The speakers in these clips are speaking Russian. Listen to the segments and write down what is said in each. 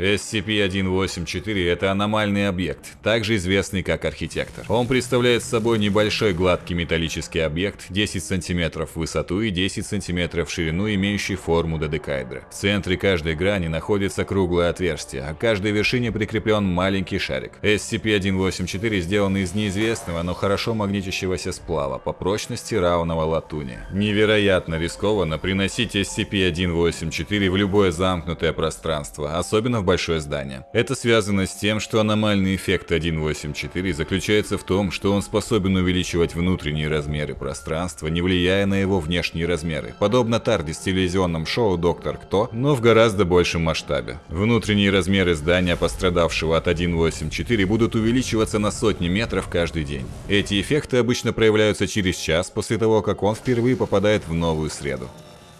SCP-184 – это аномальный объект, также известный как архитектор. Он представляет собой небольшой гладкий металлический объект 10 см в высоту и 10 см в ширину, имеющий форму додекаэдра. В центре каждой грани находится круглое отверстие, а к каждой вершине прикреплен маленький шарик. SCP-184 сделан из неизвестного, но хорошо магнитящегося сплава, по прочности равного латуни. Невероятно рискованно приносить SCP-184 в любое замкнутое пространство, особенно в большое здание. Это связано с тем, что аномальный эффект 184 заключается в том, что он способен увеличивать внутренние размеры пространства, не влияя на его внешние размеры, подобно Тардис в телевизионном шоу «Доктор Кто», но в гораздо большем масштабе. Внутренние размеры здания, пострадавшего от 184, будут увеличиваться на сотни метров каждый день. Эти эффекты обычно проявляются через час после того, как он впервые попадает в новую среду.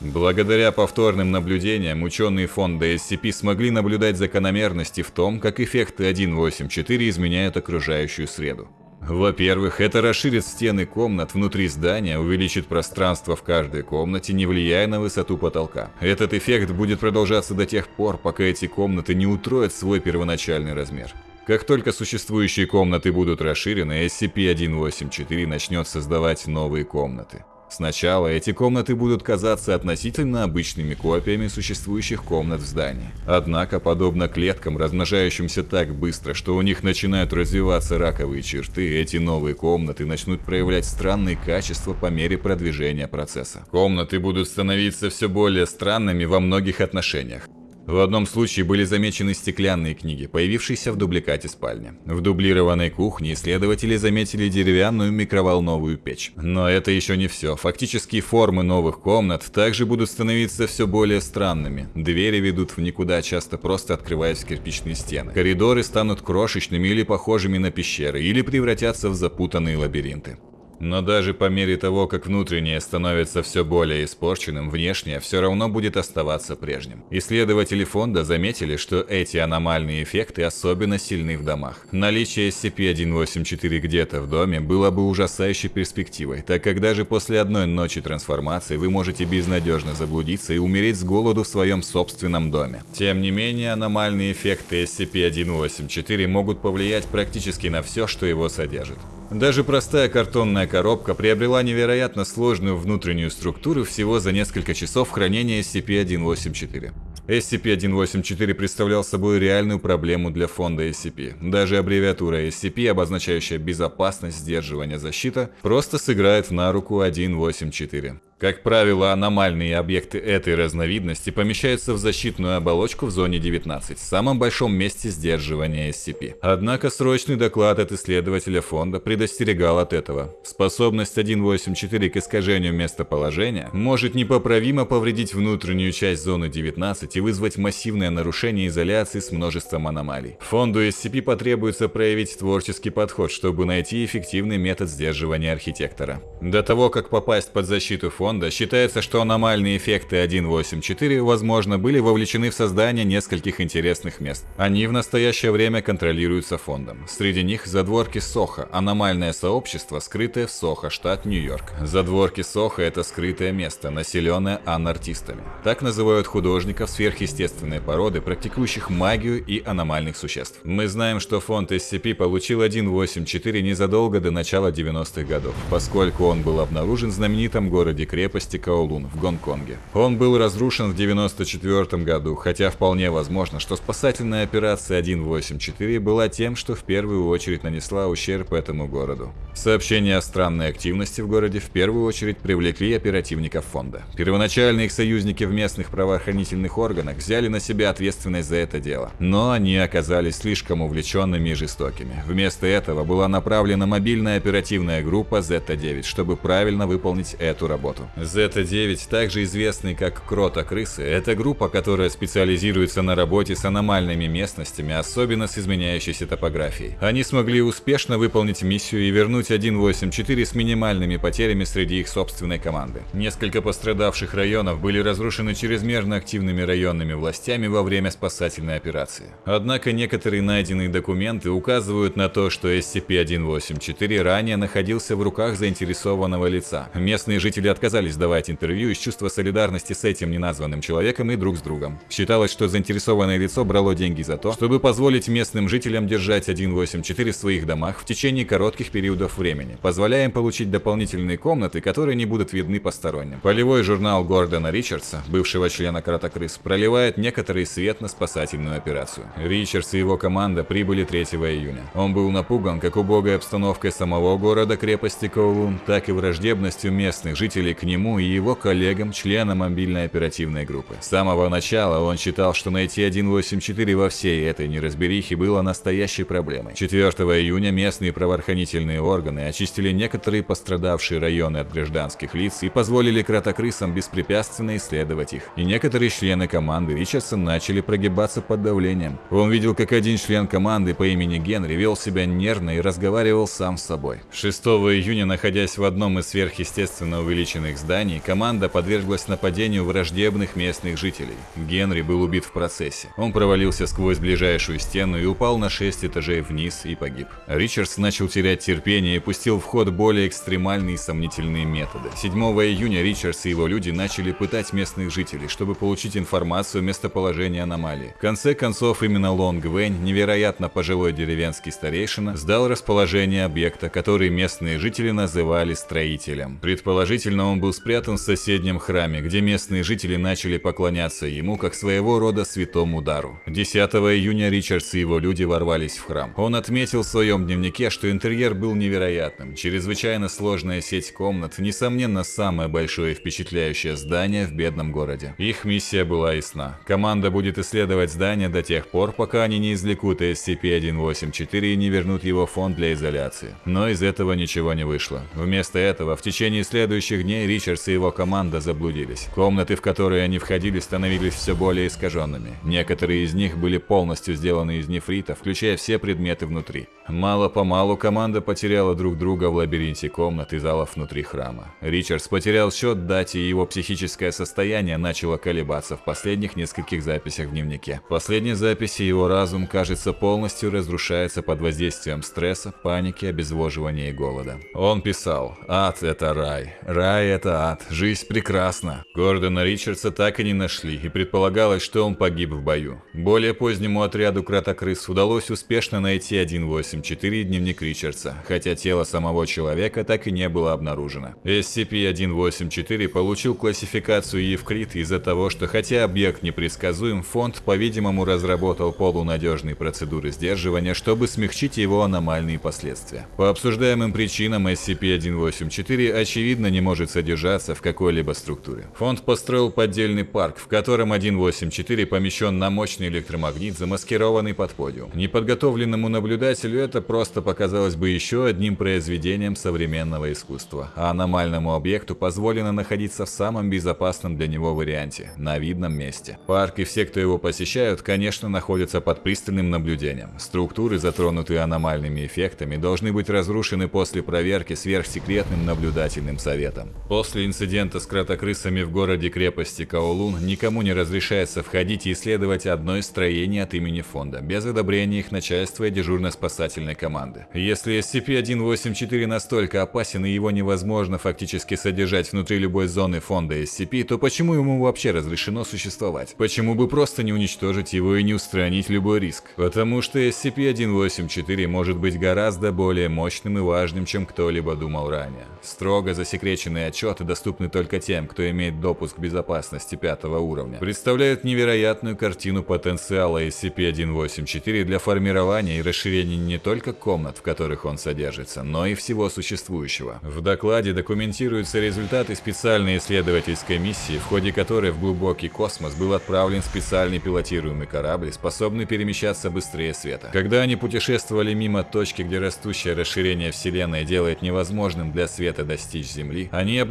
Благодаря повторным наблюдениям ученые фонда SCP смогли наблюдать закономерности в том, как эффекты 1.8.4 изменяют окружающую среду. Во-первых, это расширит стены комнат внутри здания, увеличит пространство в каждой комнате, не влияя на высоту потолка. Этот эффект будет продолжаться до тех пор, пока эти комнаты не утроят свой первоначальный размер. Как только существующие комнаты будут расширены, SCP-184 начнет создавать новые комнаты. Сначала эти комнаты будут казаться относительно обычными копиями существующих комнат в здании. Однако, подобно клеткам, размножающимся так быстро, что у них начинают развиваться раковые черты, эти новые комнаты начнут проявлять странные качества по мере продвижения процесса. Комнаты будут становиться все более странными во многих отношениях. В одном случае были замечены стеклянные книги, появившиеся в дубликате спальни. В дублированной кухне исследователи заметили деревянную микроволновую печь. Но это еще не все. Фактически формы новых комнат также будут становиться все более странными. Двери ведут в никуда, часто просто открываясь в кирпичные стены. Коридоры станут крошечными или похожими на пещеры, или превратятся в запутанные лабиринты. Но даже по мере того, как внутреннее становится все более испорченным, внешнее все равно будет оставаться прежним. Исследователи фонда заметили, что эти аномальные эффекты особенно сильны в домах. Наличие SCP-184 где-то в доме было бы ужасающей перспективой, так как даже после одной ночи трансформации вы можете безнадежно заблудиться и умереть с голоду в своем собственном доме. Тем не менее, аномальные эффекты SCP-184 могут повлиять практически на все, что его содержит. Даже простая картонная коробка приобрела невероятно сложную внутреннюю структуру всего за несколько часов хранения SCP-184. SCP-184 представлял собой реальную проблему для фонда SCP. Даже аббревиатура SCP, обозначающая безопасность, сдерживание, защита, просто сыграет на руку 184. Как правило, аномальные объекты этой разновидности помещаются в защитную оболочку в зоне 19, в самом большом месте сдерживания SCP. Однако срочный доклад от исследователя фонда предостерегал от этого. Способность 1.8.4 к искажению местоположения может непоправимо повредить внутреннюю часть зоны 19 и вызвать массивное нарушение изоляции с множеством аномалий. Фонду SCP потребуется проявить творческий подход, чтобы найти эффективный метод сдерживания архитектора. До того, как попасть под защиту фонда, фонда считается, что аномальные эффекты 1.8.4, возможно, были вовлечены в создание нескольких интересных мест. Они в настоящее время контролируются фондом. Среди них задворки Сохо, аномальное сообщество, скрытое в Сохо, штат Нью-Йорк. Задворки Сохо – это скрытое место, населенное анартистами. Так называют художников сверхъестественной породы, практикующих магию и аномальных существ. Мы знаем, что фонд SCP получил 1.8.4 незадолго до начала 90-х годов, поскольку он был обнаружен в знаменитом городе Крет крепости Каолун в Гонконге. Он был разрушен в 1994 году, хотя вполне возможно, что спасательная операция 184 была тем, что в первую очередь нанесла ущерб этому городу. Сообщения о странной активности в городе в первую очередь привлекли оперативников фонда. Первоначально их союзники в местных правоохранительных органах взяли на себя ответственность за это дело, но они оказались слишком увлеченными и жестокими. Вместо этого была направлена мобильная оперативная группа Z9, чтобы правильно выполнить эту работу. Zeta-9, также известный как Крота-крысы, это группа, которая специализируется на работе с аномальными местностями, особенно с изменяющейся топографией. Они смогли успешно выполнить миссию и вернуть 1.8.4 с минимальными потерями среди их собственной команды. Несколько пострадавших районов были разрушены чрезмерно активными районными властями во время спасательной операции. Однако некоторые найденные документы указывают на то, что SCP-184 ранее находился в руках заинтересованного лица. Местные жители отказались отказались давать интервью из чувства солидарности с этим неназванным человеком и друг с другом. Считалось, что заинтересованное лицо брало деньги за то, чтобы позволить местным жителям держать 184 в своих домах в течение коротких периодов времени, позволяя им получить дополнительные комнаты, которые не будут видны посторонним. Полевой журнал Гордона Ричардса, бывшего члена Кратокрыс, проливает некоторый свет на спасательную операцию. Ричардс и его команда прибыли 3 июня. Он был напуган как убогой обстановкой самого города-крепости Коулун, так и враждебностью местных жителей к нему и его коллегам, членам мобильной оперативной группы. С самого начала он считал, что найти 184 во всей этой неразберихе было настоящей проблемой. 4 июня местные правоохранительные органы очистили некоторые пострадавшие районы от гражданских лиц и позволили кратокрысам беспрепятственно исследовать их. И некоторые члены команды Ричардса начали прогибаться под давлением. Он видел, как один член команды по имени Генри вел себя нервно и разговаривал сам с собой. 6 июня, находясь в одном из сверхъестественно увеличенных зданий, команда подверглась нападению враждебных местных жителей. Генри был убит в процессе. Он провалился сквозь ближайшую стену и упал на 6 этажей вниз и погиб. Ричардс начал терять терпение и пустил в ход более экстремальные и сомнительные методы. 7 июня Ричардс и его люди начали пытать местных жителей, чтобы получить информацию о местоположении аномалии. В конце концов, именно Лонг Вэнь, невероятно пожилой деревенский старейшина, сдал расположение объекта, который местные жители называли строителем. Предположительно, он был спрятан в соседнем храме, где местные жители начали поклоняться ему как своего рода святому дару. 10 июня Ричардс и его люди ворвались в храм. Он отметил в своем дневнике, что интерьер был невероятным. Чрезвычайно сложная сеть комнат, несомненно, самое большое и впечатляющее здание в бедном городе. Их миссия была ясна. Команда будет исследовать здание до тех пор, пока они не извлекут SCP-184 и не вернут его фонд для изоляции. Но из этого ничего не вышло. Вместо этого, в течение следующих дней Ричардс и его команда заблудились. Комнаты, в которые они входили, становились все более искаженными. Некоторые из них были полностью сделаны из нефрита, включая все предметы внутри. Мало-помалу команда потеряла друг друга в лабиринте комнат и залов внутри храма. Ричардс потерял счет дате, и его психическое состояние начало колебаться в последних нескольких записях в дневнике. В последней записи его разум, кажется, полностью разрушается под воздействием стресса, паники, обезвоживания и голода. Он писал «Ад – это рай, рай – это ад, жизнь прекрасна». Гордона Ричардса так и не нашли, и предполагалось, что он погиб в бою. Более позднему отряду Кратокрыс удалось успешно найти 184 дневник Ричардса, хотя тело самого человека так и не было обнаружено. SCP-184 получил классификацию Евклид из-за того, что хотя объект непредсказуем, фонд, по-видимому, разработал полунадежные процедуры сдерживания, чтобы смягчить его аномальные последствия. По обсуждаемым причинам SCP-184 очевидно не может содержаться в какой-либо структуре. Фонд построил поддельный парк, в котором 184 помещен на мощный электромагнит, замаскированный под подиум. Неподготовленному наблюдателю это просто показалось бы еще одним произведением современного искусства, а аномальному объекту позволено находиться в самом безопасном для него варианте – на видном месте. Парк и все, кто его посещают, конечно, находятся под пристальным наблюдением. Структуры, затронутые аномальными эффектами, должны быть разрушены после проверки сверхсекретным наблюдательным советом. После инцидента с кратокрысами в городе-крепости Каолун никому не разрешается входить и исследовать одно из строений от имени фонда, без одобрения их начальства и дежурно-спасательной команды. Если SCP-184 настолько опасен и его невозможно фактически содержать внутри любой зоны фонда SCP, то почему ему вообще разрешено существовать? Почему бы просто не уничтожить его и не устранить любой риск? Потому что SCP-184 может быть гораздо более мощным и важным, чем кто-либо думал ранее. Строго засекреченные отчеты, доступны только тем, кто имеет допуск безопасности пятого уровня, представляют невероятную картину потенциала SCP-184 для формирования и расширения не только комнат, в которых он содержится, но и всего существующего. В докладе документируются результаты специальной исследовательской миссии, в ходе которой в глубокий космос был отправлен специальный пилотируемый корабль, способный перемещаться быстрее света. Когда они путешествовали мимо точки, где растущее расширение Вселенной делает невозможным для света достичь Земли, они обнаружили,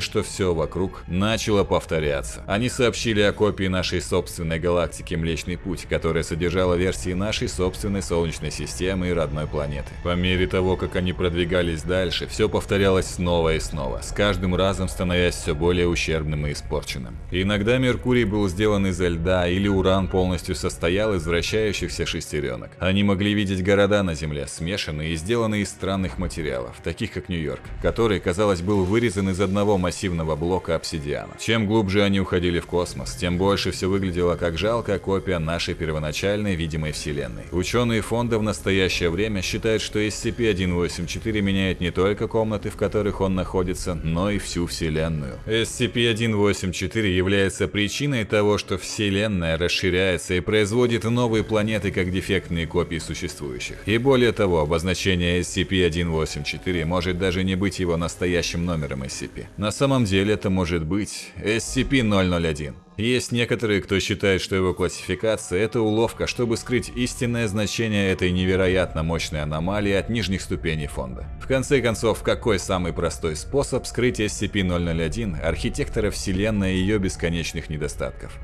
что все вокруг начало повторяться. Они сообщили о копии нашей собственной галактики Млечный Путь, которая содержала версии нашей собственной Солнечной системы и родной планеты. По мере того, как они продвигались дальше, все повторялось снова и снова, с каждым разом становясь все более ущербным и испорченным. Иногда Меркурий был сделан изо льда, или уран полностью состоял из вращающихся шестеренок. Они могли видеть города на Земле, смешанные и сделанные из странных материалов, таких как Нью-Йорк, который, казалось, был вырезан из одного массивного блока обсидиана. Чем глубже они уходили в космос, тем больше все выглядело как жалкая копия нашей первоначальной видимой Вселенной. Ученые фонда в настоящее время считают, что SCP-184 меняет не только комнаты, в которых он находится, но и всю Вселенную. SCP-184 является причиной того, что Вселенная расширяется и производит новые планеты как дефектные копии существующих. И более того, обозначение SCP-184 может даже не быть его настоящим номером SCP. На самом деле это может быть SCP-001. Есть некоторые, кто считает, что его классификация – это уловка, чтобы скрыть истинное значение этой невероятно мощной аномалии от нижних ступеней фонда. В конце концов, какой самый простой способ скрыть SCP-001, архитектора Вселенной и ее бесконечных недостатков?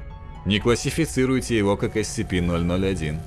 Не классифицируйте его как SCP-001.